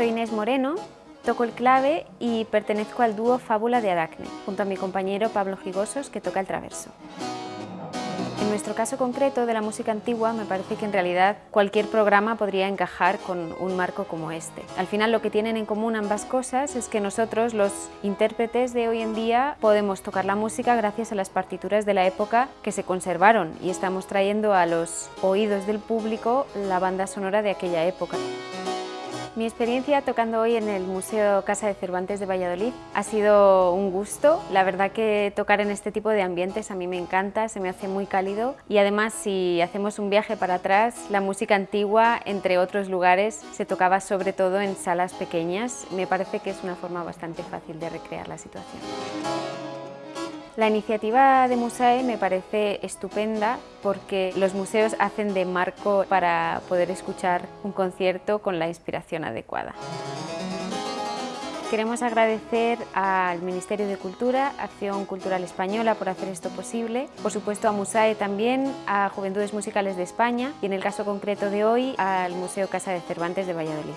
Soy Inés Moreno, toco el clave y pertenezco al dúo Fábula de Aracne, junto a mi compañero Pablo Gigosos, que toca el traverso. En nuestro caso concreto de la música antigua, me parece que en realidad cualquier programa podría encajar con un marco como este. Al final lo que tienen en común ambas cosas es que nosotros, los intérpretes de hoy en día, podemos tocar la música gracias a las partituras de la época que se conservaron y estamos trayendo a los oídos del público la banda sonora de aquella época. Mi experiencia tocando hoy en el Museo Casa de Cervantes de Valladolid ha sido un gusto. La verdad que tocar en este tipo de ambientes a mí me encanta, se me hace muy cálido y además si hacemos un viaje para atrás, la música antigua, entre otros lugares, se tocaba sobre todo en salas pequeñas. Me parece que es una forma bastante fácil de recrear la situación. La iniciativa de Musae me parece estupenda porque los museos hacen de marco para poder escuchar un concierto con la inspiración adecuada. Queremos agradecer al Ministerio de Cultura, Acción Cultural Española por hacer esto posible, por supuesto a Musae también, a Juventudes Musicales de España y en el caso concreto de hoy al Museo Casa de Cervantes de Valladolid.